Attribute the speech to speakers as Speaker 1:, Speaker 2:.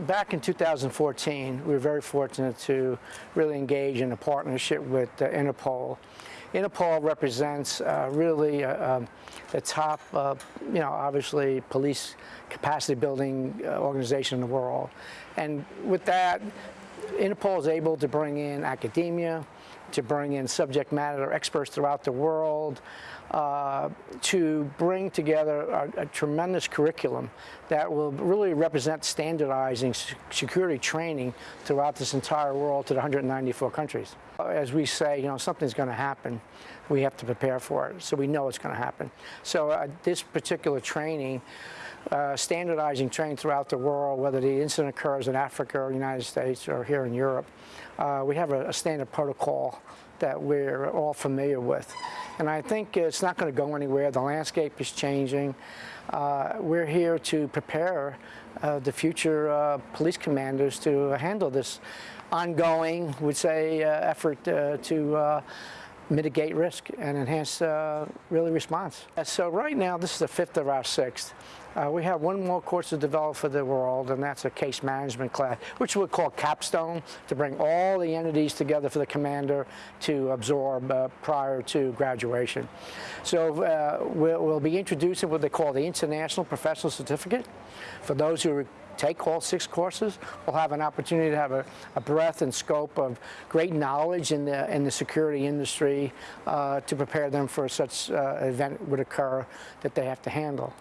Speaker 1: Back in 2014, we were very fortunate to really engage in a partnership with uh, Interpol. Interpol represents uh, really uh, um, the top, uh, you know, obviously police capacity building uh, organization in the world. And with that, Interpol is able to bring in academia, to bring in subject matter experts throughout the world, uh, to bring together a, a, tremendous curriculum that will really represent standardizing security training throughout this entire world to the 194 countries. As we say, you know, something's going to happen. We have to prepare for it, so we know it's going to happen. So uh, this particular training, uh, standardizing training throughout the world, whether the incident occurs in Africa or the United States or here in Europe, uh, we have a, a standard protocol that we're all familiar with. And I think it's not going to go anywhere. The landscape is changing. Uh, we're here to prepare uh, the future uh, police commanders to handle this ongoing, would say, uh, effort uh, to uh, mitigate risk and enhance uh, really response. So right now, this is the fifth of our sixth. Uh, we have one more course to develop for the world, and that's a case management class, which we call capstone, to bring all the entities together for the commander to absorb uh, prior to graduation. So uh, we'll, we'll be introducing what they call the International Professional Certificate for those who take all six courses We'll have an opportunity to have a, a breadth and scope of great knowledge in the, in the security industry uh, to prepare them for such uh, event would occur that they have to handle.